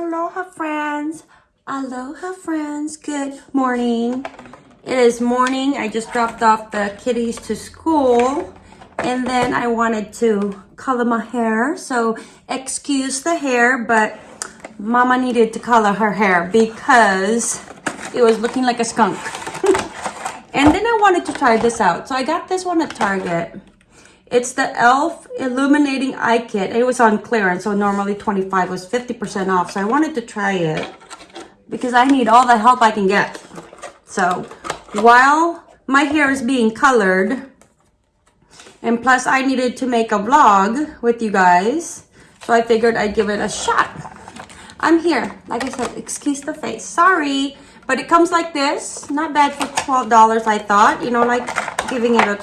Aloha friends. Aloha friends. Good morning. It is morning. I just dropped off the kitties to school and then I wanted to color my hair. So excuse the hair, but mama needed to color her hair because it was looking like a skunk. and then I wanted to try this out. So I got this one at Target. It's the e.l.f. Illuminating Eye Kit. It was on clearance, so normally 25 was 50% off. So I wanted to try it because I need all the help I can get. So while my hair is being colored, and plus I needed to make a vlog with you guys, so I figured I'd give it a shot. I'm here. Like I said, excuse the face. Sorry. But it comes like this. Not bad for $12, I thought. You know, like giving it a,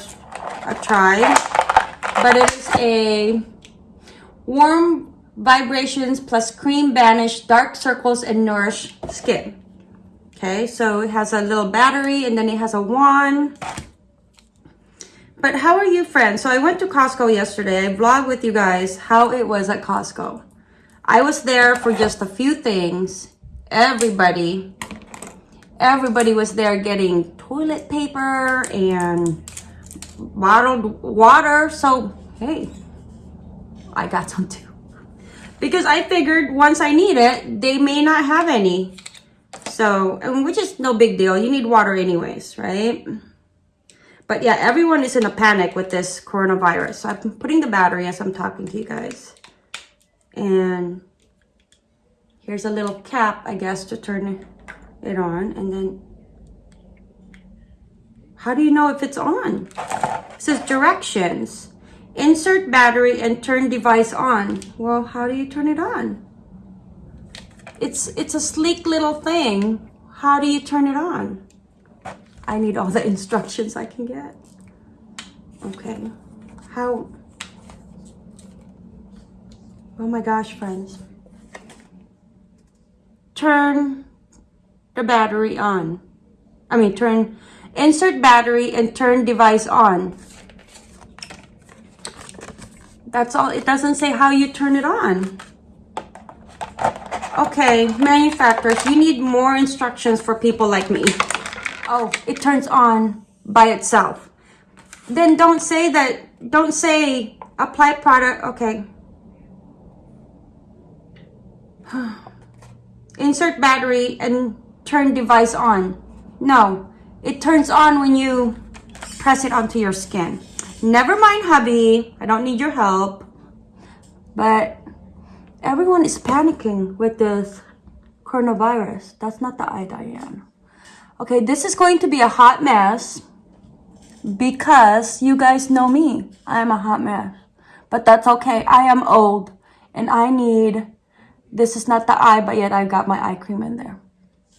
a try but it is a warm vibrations plus cream banish dark circles and nourish skin. Okay so it has a little battery and then it has a wand. But how are you friends? So i went to costco yesterday. I vlogged with you guys how it was at costco. I was there for just a few things. Everybody everybody was there getting toilet paper and bottled water. So, hey, I got some too. Because I figured once I need it, they may not have any. So, which is no big deal. You need water anyways, right? But yeah, everyone is in a panic with this coronavirus. So I'm putting the battery as I'm talking to you guys. And here's a little cap, I guess, to turn it on. And then how do you know if it's on? It says directions. Insert battery and turn device on. Well, how do you turn it on? It's, it's a sleek little thing. How do you turn it on? I need all the instructions I can get. Okay. How? Oh my gosh, friends. Turn the battery on. I mean, turn Insert battery and turn device on. That's all. It doesn't say how you turn it on. Okay, manufacturers, you need more instructions for people like me. Oh, it turns on by itself. Then don't say that, don't say apply product, okay. Insert battery and turn device on. No, it turns on when you press it onto your skin. Never mind, hubby. I don't need your help. But everyone is panicking with this coronavirus. That's not the eye, Diane. Okay, this is going to be a hot mess because you guys know me. I am a hot mess. But that's okay. I am old and I need, this is not the eye, but yet I've got my eye cream in there.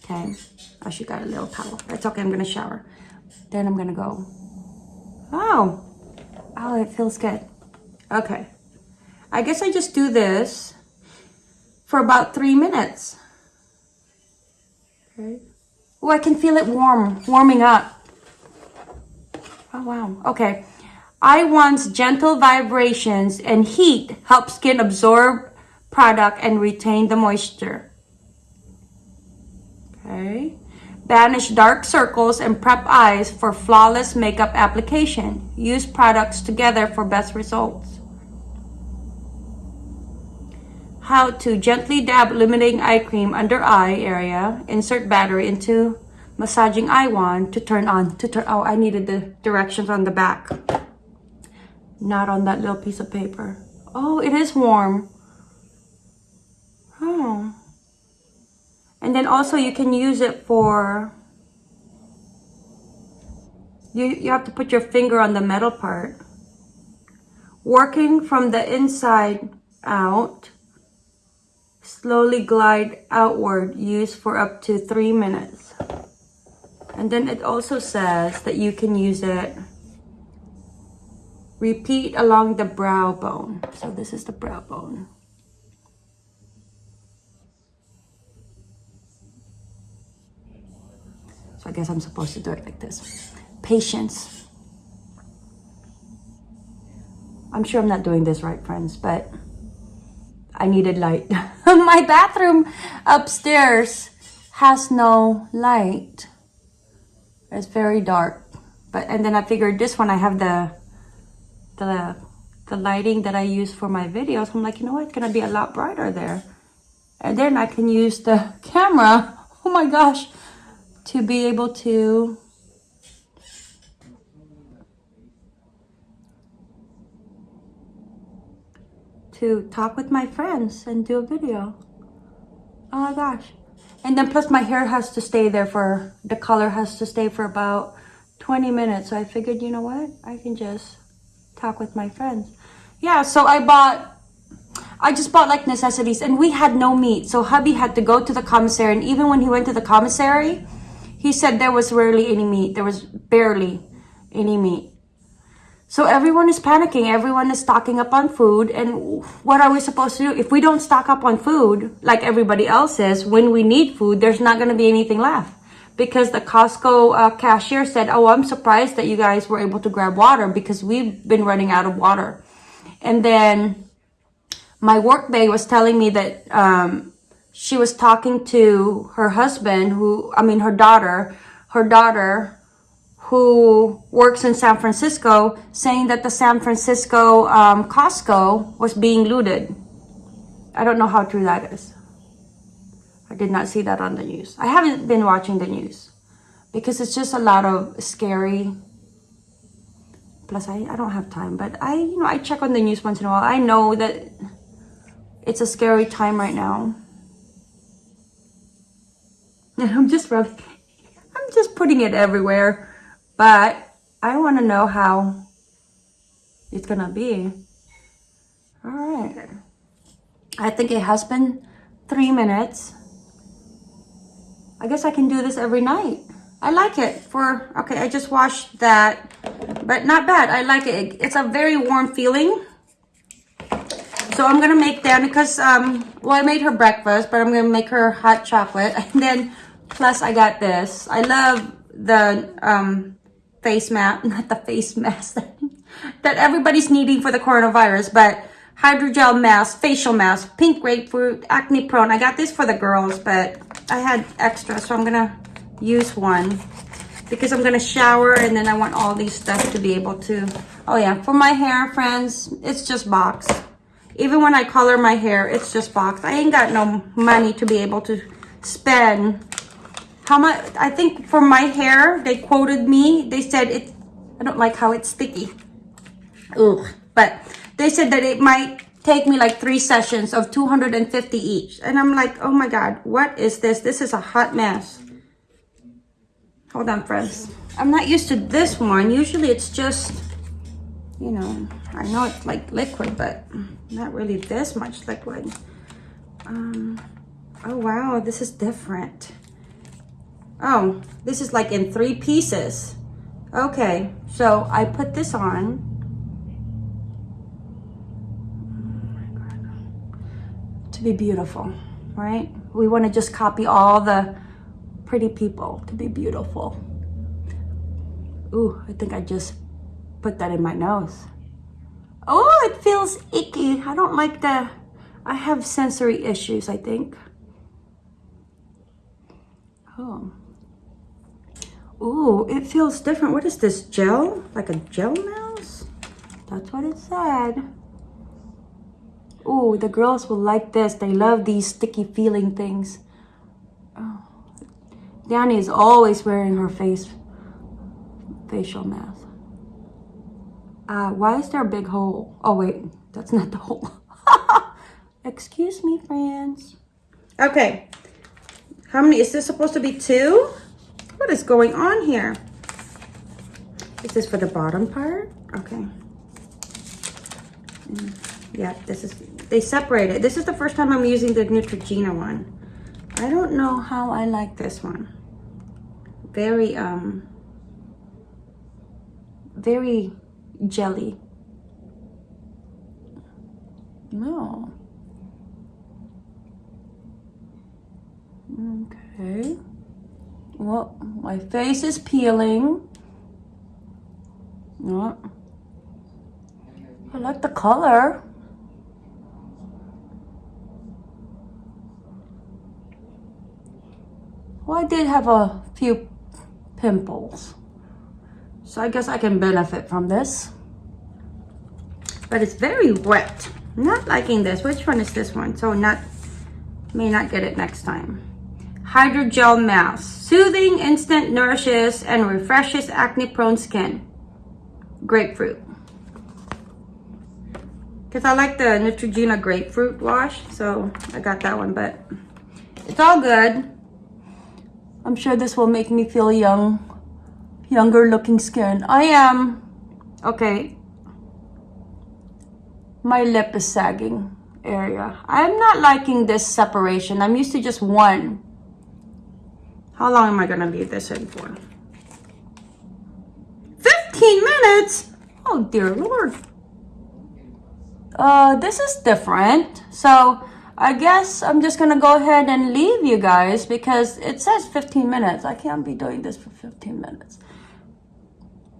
Okay. Oh, she got a little towel. That's okay. I'm going to shower. Then I'm going to go. Oh. Oh, it feels good. Okay. I guess I just do this for about three minutes. Okay. Oh, I can feel it warm, warming up. Oh, wow. Okay. I-Wand's gentle vibrations and heat help skin absorb product and retain the moisture. Okay. Banish dark circles and prep eyes for flawless makeup application. Use products together for best results. How to gently dab illuminating eye cream under eye area. Insert battery into massaging eye wand to turn on. To turn. Oh, I needed the directions on the back. Not on that little piece of paper. Oh, it is warm. Oh. And then also you can use it for, you, you have to put your finger on the metal part. Working from the inside out, slowly glide outward, use for up to three minutes. And then it also says that you can use it, repeat along the brow bone. So this is the brow bone. So I guess I'm supposed to do it like this. Patience. I'm sure I'm not doing this right, friends, but I needed light. My bathroom upstairs has no light. It's very dark. But and then I figured this one I have the the the lighting that I use for my videos. I'm like, you know what? It's gonna be a lot brighter there. And then I can use the camera. Oh my gosh. To be able to to talk with my friends and do a video. Oh my gosh. And then plus my hair has to stay there for, the color has to stay for about 20 minutes. So I figured, you know what? I can just talk with my friends. Yeah, so I bought, I just bought like necessities and we had no meat. So hubby had to go to the commissary and even when he went to the commissary, he said there was rarely any meat. There was barely any meat. So everyone is panicking. Everyone is stocking up on food. And what are we supposed to do? If we don't stock up on food like everybody else is, when we need food, there's not going to be anything left. Because the Costco uh, cashier said, oh, I'm surprised that you guys were able to grab water because we've been running out of water. And then my work day was telling me that um, she was talking to her husband who, I mean, her daughter, her daughter who works in San Francisco saying that the San Francisco um, Costco was being looted. I don't know how true that is. I did not see that on the news. I haven't been watching the news because it's just a lot of scary. Plus, I, I don't have time, but I, you know, I check on the news once in a while. I know that it's a scary time right now. And I'm just really, I'm just putting it everywhere. But I want to know how it's going to be. All right. I think it has been three minutes. I guess I can do this every night. I like it for, okay, I just washed that, but not bad. I like it. It's a very warm feeling. So I'm going to make Danica's, um, well, I made her breakfast, but I'm going to make her hot chocolate. And then, plus I got this. I love the, um, face mask, not the face mask that everybody's needing for the coronavirus, but hydrogel mask, facial mask, pink grapefruit, acne prone. I got this for the girls, but I had extra, so I'm gonna use one because I'm gonna shower and then I want all these stuff to be able to, oh yeah, for my hair, friends, it's just box. Even when I color my hair, it's just box. I ain't got no money to be able to spend how much i think for my hair they quoted me they said it i don't like how it's sticky. Ugh. but they said that it might take me like three sessions of 250 each. And i'm like oh my god what is this? This is a hot mess. Hold on friends. I'm not used to this one. Usually it's just you know i know it's like liquid but not really this much liquid. Um oh wow this is different Oh, this is like in three pieces. Okay, so I put this on. To be beautiful, right? We want to just copy all the pretty people to be beautiful. Ooh, I think I just put that in my nose. Oh, it feels icky. I don't like the, I have sensory issues, I think. Oh. Ooh, it feels different. What is this, gel? Like a gel mouse? That's what it said. Ooh, the girls will like this. They love these sticky feeling things. Oh. Danny is always wearing her face facial mask. Uh, why is there a big hole? Oh, wait. That's not the hole. Excuse me, friends. Okay. How many? Is this supposed to be two? What is going on here? Is this for the bottom part? Okay. Mm, yeah, this is, they separated. This is the first time I'm using the Neutrogena one. I don't know how I like this one. Very, um, very jelly. No. Okay. Well, my face is peeling. No. I like the color. Well, I did have a few pimples. So I guess I can benefit from this. But it's very wet. I'm not liking this. Which one is this one? So not may not get it next time. Hydrogel Mask. Soothing, instant, nourishes, and refreshes acne-prone skin. Grapefruit. Because I like the Neutrogena grapefruit wash. So I got that one. But it's all good. I'm sure this will make me feel young. Younger looking skin. I am. Okay. My lip is sagging area. I'm not liking this separation. I'm used to just one. How long am I going to leave this in for? 15 minutes? Oh, dear Lord. Uh, this is different. So, I guess I'm just going to go ahead and leave you guys because it says 15 minutes. I can't be doing this for 15 minutes.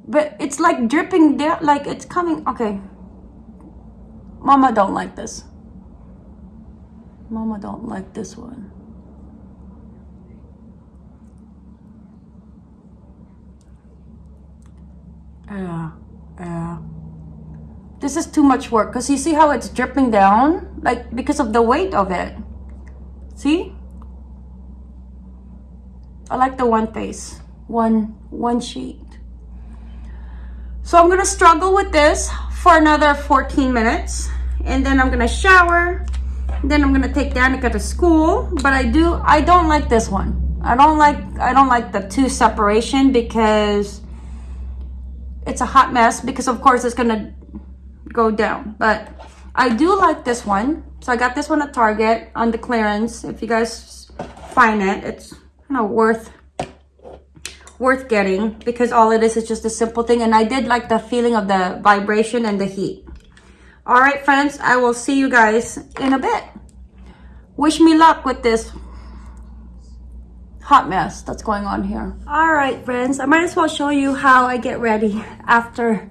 But it's like dripping down, like it's coming. Okay. Mama don't like this. Mama don't like this one. Yeah, yeah. This is too much work because you see how it's dripping down? Like because of the weight of it. See? I like the one face, one, one sheet. So I'm gonna struggle with this for another 14 minutes and then I'm gonna shower. Then I'm gonna take Danica to school, but I do, I don't like this one. I don't like, I don't like the two separation because it's a hot mess because of course it's gonna go down. But I do like this one. So I got this one at Target on the clearance. If you guys find it it's you know worth worth getting because all it is is just a simple thing. And I did like the feeling of the vibration and the heat. All right friends I will see you guys in a bit. Wish me luck with this hot mess that's going on here. All right friends I might as well show you how I get ready after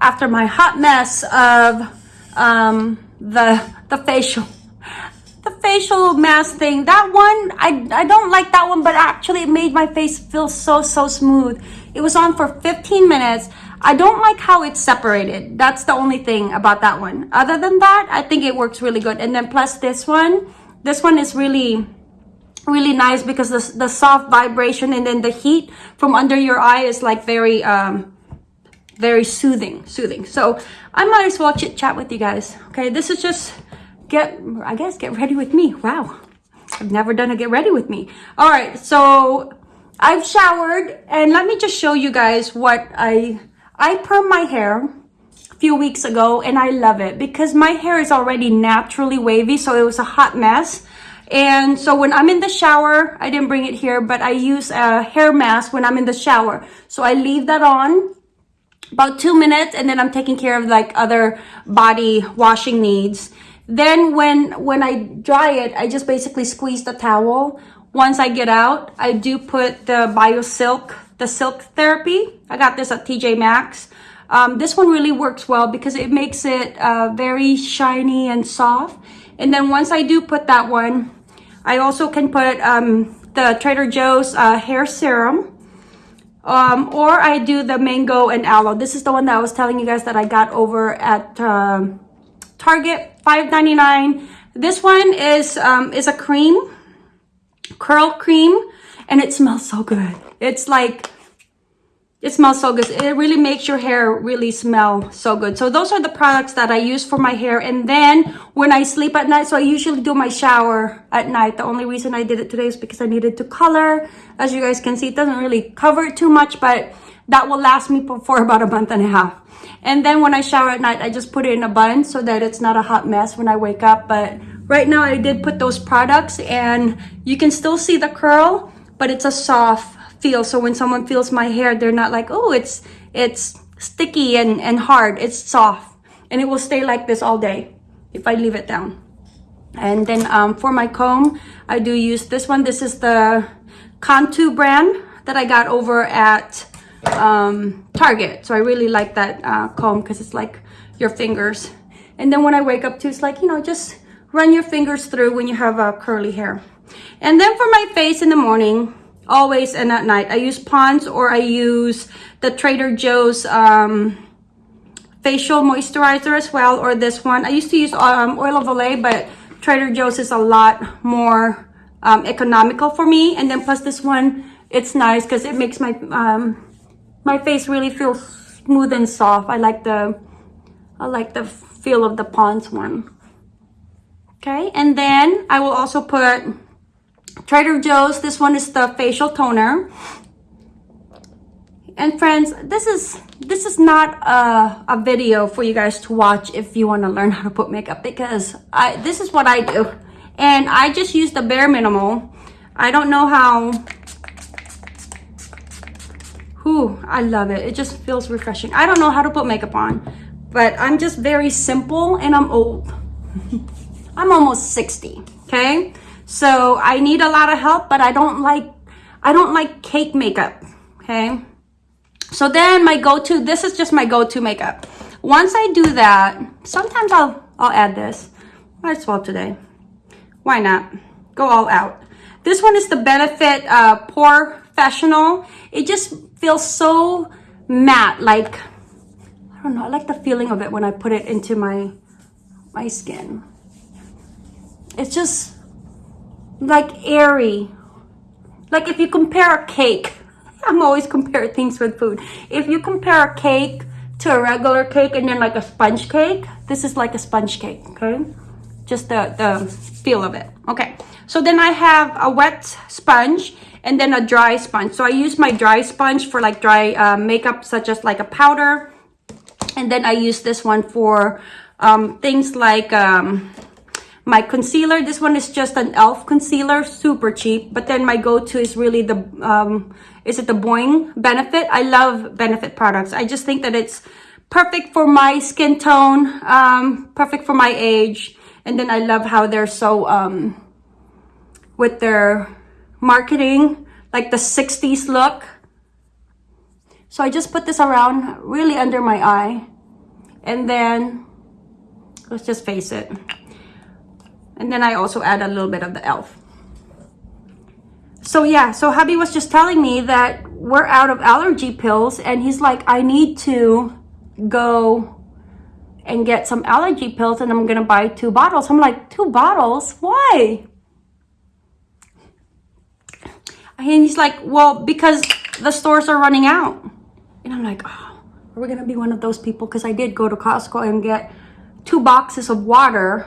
after my hot mess of um, the the facial the facial mask thing. That one I, I don't like that one but actually it made my face feel so so smooth. It was on for 15 minutes. I don't like how it's separated. That's the only thing about that one. Other than that I think it works really good. And then plus this one this one is really really nice because the, the soft vibration and then the heat from under your eye is like very um very soothing, soothing. So I might as well chit chat with you guys. Okay, this is just get, I guess, get ready with me. Wow, I've never done a get ready with me. All right, so I've showered and let me just show you guys what I, I perm my hair a few weeks ago and I love it because my hair is already naturally wavy. So it was a hot mess. And so when I'm in the shower, I didn't bring it here, but I use a hair mask when I'm in the shower. So I leave that on about two minutes and then I'm taking care of like other body washing needs. Then when, when I dry it, I just basically squeeze the towel. Once I get out, I do put the BioSilk, the Silk Therapy. I got this at TJ Maxx. Um, this one really works well because it makes it uh, very shiny and soft. And then once I do put that one, I also can put um, the Trader Joe's uh, hair serum. Um, or I do the mango and aloe. This is the one that I was telling you guys that I got over at um, Target, $5.99. This one is, um, is a cream, curl cream, and it smells so good. It's like it smells so good. It really makes your hair really smell so good. So those are the products that I use for my hair. And then when I sleep at night, so I usually do my shower at night. The only reason I did it today is because I needed to color. As you guys can see, it doesn't really cover it too much, but that will last me for about a month and a half. And then when I shower at night, I just put it in a bun so that it's not a hot mess when I wake up. But right now I did put those products and you can still see the curl, but it's a soft feel. So when someone feels my hair, they're not like, oh, it's it's sticky and, and hard. It's soft. And it will stay like this all day if I leave it down. And then um, for my comb, I do use this one. This is the Cantu brand that I got over at um, Target. So I really like that uh, comb because it's like your fingers. And then when I wake up too, it's like, you know, just run your fingers through when you have uh, curly hair. And then for my face in the morning, always and at night. I use Pond's or I use the Trader Joe's um, facial moisturizer as well or this one. I used to use um, Oil of Olay but Trader Joe's is a lot more um, economical for me. And then plus this one, it's nice because it makes my um, my face really feel smooth and soft. I like the I like the feel of the Pond's one. Okay, and then I will also put Trader Joe's. This one is the facial toner. And friends, this is this is not a, a video for you guys to watch if you want to learn how to put makeup because I this is what I do. And I just use the bare minimal. I don't know how Whew, I love it. It just feels refreshing. I don't know how to put makeup on, but I'm just very simple and I'm old. I'm almost 60, okay? So I need a lot of help, but I don't like, I don't like cake makeup, okay? So then my go-to, this is just my go-to makeup. Once I do that, sometimes I'll, I'll add this. Might as well today. Why not? Go all out. This one is the Benefit uh, POREfessional. It just feels so matte, like, I don't know, I like the feeling of it when I put it into my, my skin. It's just like airy. Like if you compare a cake, I'm always comparing things with food. If you compare a cake to a regular cake and then like a sponge cake, this is like a sponge cake, okay? Just the, the feel of it. Okay, so then I have a wet sponge and then a dry sponge. So I use my dry sponge for like dry uh, makeup such as like a powder. And then I use this one for um, things like um, my concealer. This one is just an e.l.f. concealer, super cheap. But then my go-to is really the, um, is it the Boi-ing Benefit? I love Benefit products. I just think that it's perfect for my skin tone, um, perfect for my age. And then I love how they're so, um, with their marketing, like the 60s look. So I just put this around really under my eye. And then, let's just face it. And then I also add a little bit of the e.l.f. So yeah, so hubby was just telling me that we're out of allergy pills and he's like, I need to go and get some allergy pills and I'm gonna buy two bottles. I'm like, two bottles? Why? And he's like, well, because the stores are running out. And I'm like, oh, are we gonna be one of those people? Because I did go to Costco and get two boxes of water.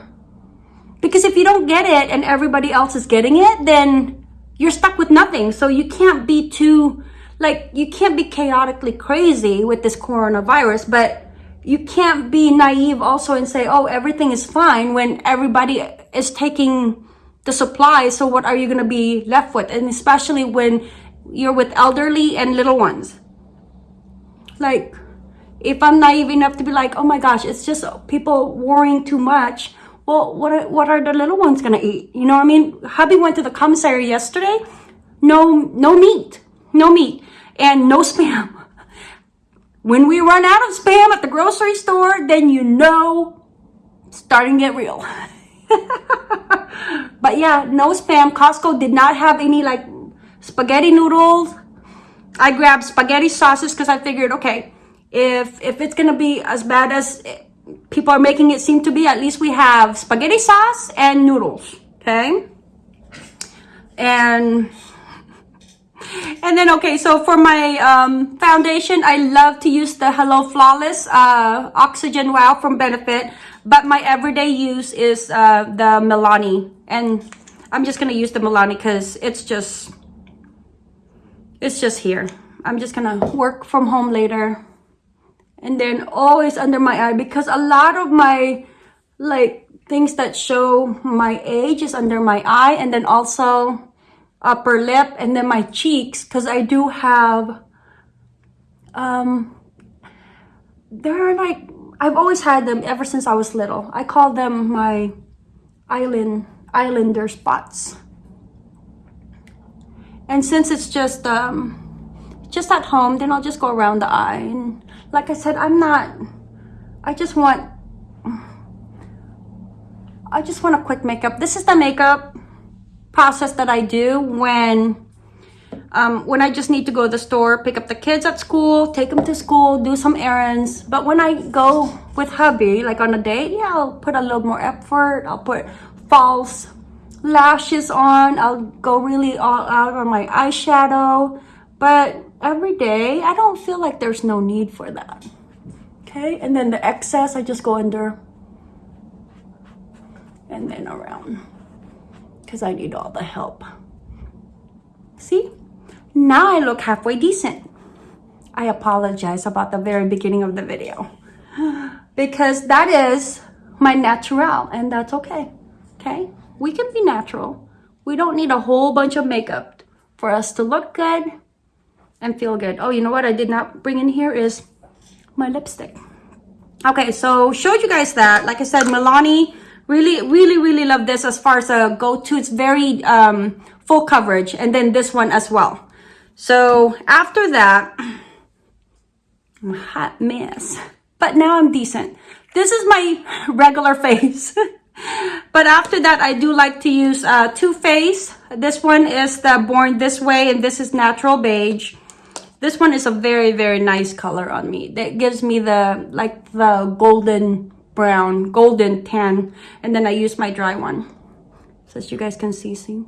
Because if you don't get it and everybody else is getting it, then you're stuck with nothing. So you can't be too, like, you can't be chaotically crazy with this coronavirus, but you can't be naive also and say, oh, everything is fine when everybody is taking the supply. So what are you going to be left with? And especially when you're with elderly and little ones. Like, if I'm naive enough to be like, oh my gosh, it's just people worrying too much. Well, what are, what are the little ones going to eat? You know what I mean? Hubby went to the commissary yesterday. No, no meat, no meat and no spam. When we run out of spam at the grocery store, then you know starting to get real. but yeah, no spam. Costco did not have any like spaghetti noodles. I grabbed spaghetti sauces because I figured, okay, if if it's gonna be as bad as people are making it seem to be, at least we have spaghetti sauce and noodles, okay? And and then okay so for my um, foundation i love to use the hello flawless uh, oxygen wow from benefit but my everyday use is uh, the Milani. And I'm just to use the Milani because it's just, it's just here. I'm just to work from home later. And then always under my eye because a lot of my, like, things that show my age is under my eye. And then also upper lip and then my cheeks because I do have, um, there are like I've always had them ever since I was little. I call them my island islander spots. And since it's just um, just at home, then I'll just go around the eye. And like I said, I'm not, I just want, I just want a quick makeup. This is the makeup process that I do when um, when I just need to go to the store, pick up the kids at school, take them to school, do some errands. But when I go with hubby, like on a date, yeah, I'll put a little more effort. I'll put false lashes on. I'll go really all out on my eyeshadow. But every day, I don't feel like there's no need for that. Okay, and then the excess, I just go under and then around because I need all the help. See? Now I look halfway decent. I apologize about the very beginning of the video because that is my natural and that's okay. Okay? We can be natural. We don't need a whole bunch of makeup for us to look good and feel good. Oh, you know what I did not bring in here is my lipstick. Okay, so showed you guys that. Like I said, Milani really, really, really love this as far as a go-to. It's very um, full coverage. And then this one as well. So after that, I'm a hot mess. But now I'm decent. This is my regular face. but after that, I do like to use uh, Too Faced. This one is the Born This Way and this is Natural Beige. This one is a very, very nice color on me. That gives me the, like the golden brown, golden tan. And then I use my dry one. So as you guys can see, see?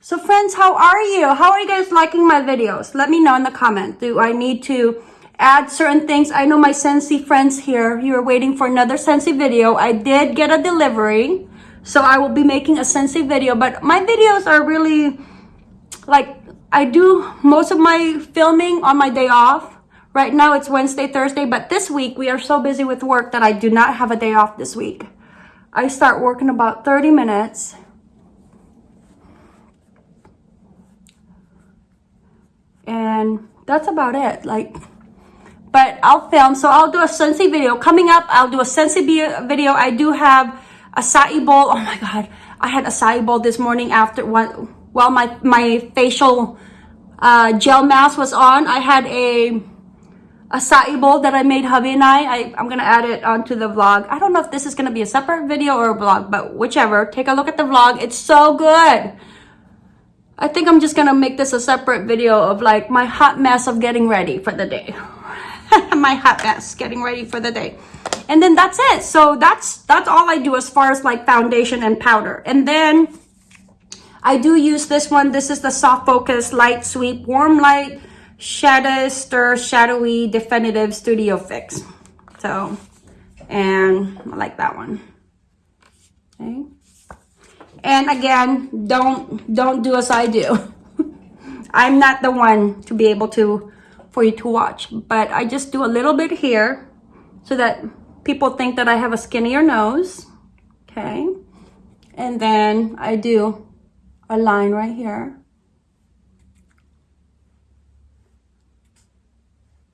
So friends, how are you? How are you guys liking my videos? Let me know in the comment. Do I need to add certain things? I know my Scentsy friends here, you're waiting for another Scentsy video. I did get a delivery. So I will be making a Scentsy video. But my videos are really like I do most of my filming on my day off. Right now it's Wednesday, Thursday, but this week we are so busy with work that I do not have a day off this week. I start working about 30 minutes. And that's about it. Like, but I'll film. So I'll do a Scentsy video. Coming up, I'll do a Scentsy video. I do have acai bowl. Oh my God. I had acai bowl this morning after one while my, my facial uh, gel mask was on, I had a acai bowl that I made hubby and I. I. I'm going to add it onto the vlog. I don't know if this is going to be a separate video or a vlog, but whichever. Take a look at the vlog. It's so good. I think I'm just going to make this a separate video of like my hot mess of getting ready for the day. my hot mess getting ready for the day and then that's it so that's that's all i do as far as like foundation and powder and then I do use this one. This is the Soft Focus Light Sweep Warm Light Shadow Stir Shadowy Definitive Studio Fix. So, and I like that one. Okay. And again, don't don't do as I do. I'm not the one to be able to for you to watch, but I just do a little bit here so that people think that I have a skinnier nose. Okay. And then I do a line right here.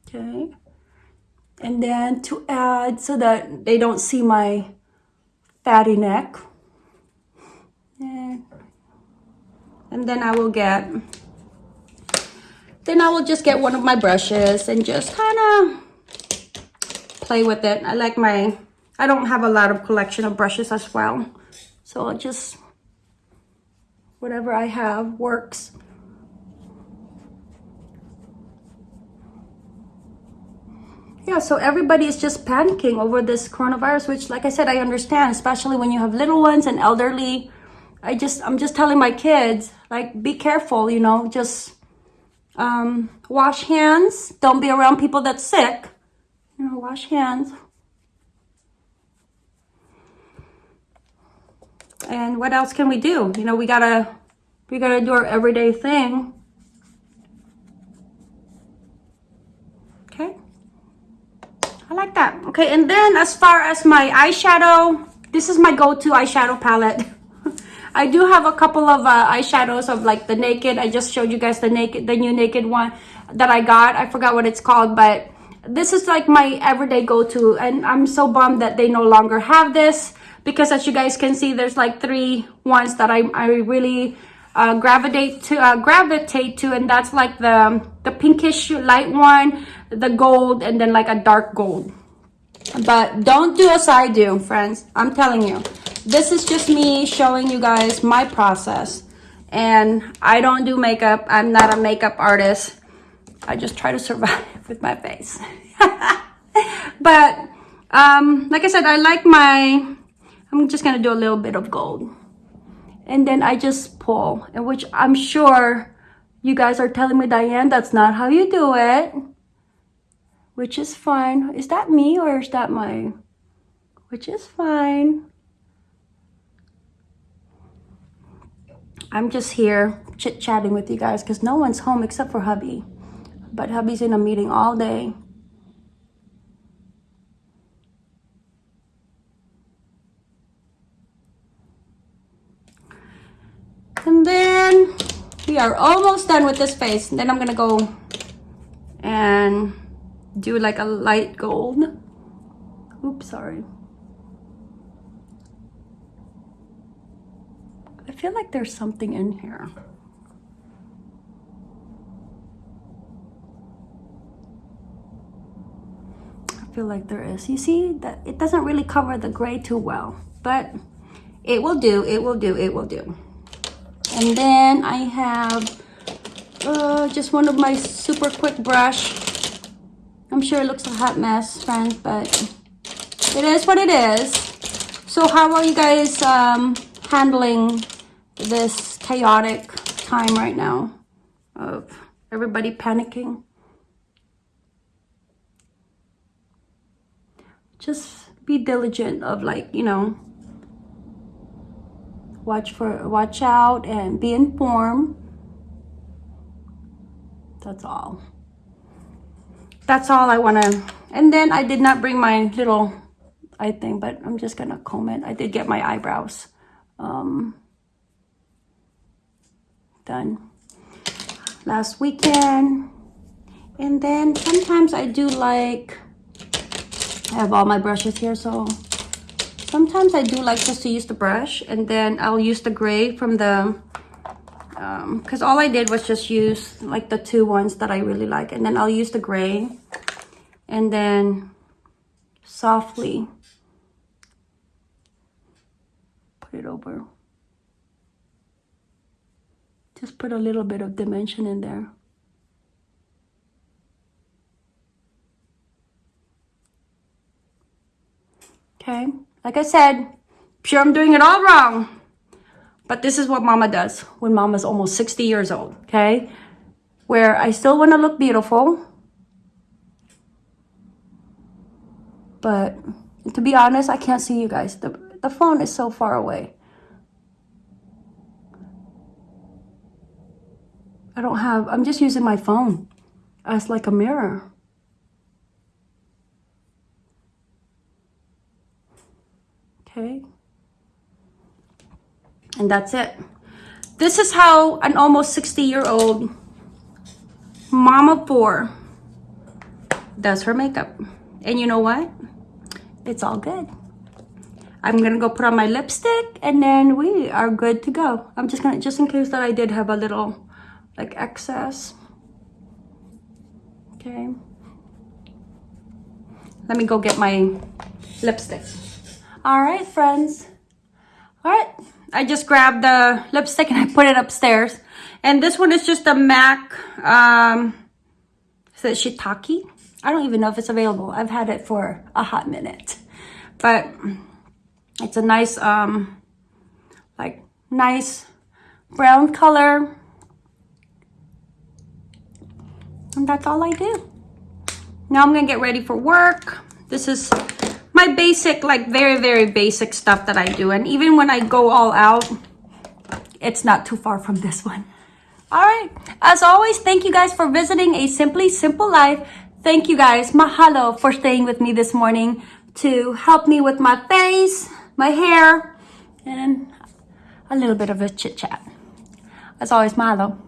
Okay. And then to add so that they don't see my fatty neck. And, then I will get, then I will just get one of my brushes and just kind of play with it. I like my, I don't have a lot of collection of brushes as well. So I'll just whatever I have works. Yeah, so everybody is just panicking over this coronavirus, which like I said, I understand, especially when you have little ones and elderly. I just, I'm just telling my kids, like, be careful, you know, just um, wash hands. Don't be around people that's sick. You know, wash hands. And what else can we do? You know, we gotta, we gotta do our everyday thing. Okay. I like that. Okay, and then as far as my eyeshadow, this is my go-to eyeshadow palette. I do have a couple of uh, eyeshadows of like the Naked. I just showed you guys the Naked, the new Naked one that I got. I forgot what it's called, but this is like my everyday go-to. And I'm so bummed that they no longer have this because as you guys can see there's like three ones that I, I really uh, gravitate to uh, gravitate to and that's like the the pinkish light one the gold and then like a dark gold but don't do as I do friends I'm telling you this is just me showing you guys my process And I don't do makeup. I'm not a makeup artist. I just try to survive with my face. but um, like I said, I like my, I'm just gonna do a little bit of gold. And then I just pull, and which I'm sure you guys are telling me, Diane, that's not how you do it. Which is fine. Is that me or is that my, which is fine. I'm just here chit-chatting with you guys because no one's home except for hubby. But hubby's in a meeting all day. And then we are almost done with this face. Then I'm gonna go and do like a light gold. Oops, sorry. I feel like there's something in here. I feel like there is. You see that it doesn't really cover the gray too well, but it will do, it will do, it will do. And then I have uh, just one of my super quick brush. I'm sure it looks a hot mess, friends, but it is what it is. So how are you guys um, handling this chaotic time right now of everybody panicking? Just be diligent of like, you know, watch for watch out and be informed. That's all. That's all I want to and then I did not bring my little I think but I'm just gonna comb it. I did get my eyebrows um, done last weekend. And then sometimes I do like I have all my brushes here so Sometimes I do like just to use the brush and then I'll use the gray from the, because um, all I did was just use like the two ones that I really like. And then I'll use the gray and then softly put it over. Just put a little bit of dimension in there. Okay. Like I said, sure I'm doing it all wrong. But this is what mama does when mama's almost 60 years old, okay? Where I still want to look beautiful. But to be honest, I can't see you guys. The, the phone is so far away. I don't have, I'm just using my phone as like a mirror. Okay. And that's it. This is how an almost 60 year old mama four does her makeup. And you know what? It's all good. I'm gonna go put on my lipstick and then we are good to go. I'm just gonna just in case that I did have a little like excess. Okay. Let me go get my lipstick all right, friends. All right, I just grabbed the lipstick and I put it upstairs. And this one is just a MAC, um, is it Shiitake? I don't even know if it's available. I've had it for a hot minute. But it's a nice, um, like, nice brown color. And that's all I do. Now I'm gonna get ready for work. This is my basic, like very, very basic stuff that I do. And even when I go all out, it's not too far from this one. All right. As always, thank you guys for visiting A Simply Simple Life. Thank you guys. Mahalo for staying with me this morning to help me with my face, my hair, and a little bit of a chit chat. As always, mahalo.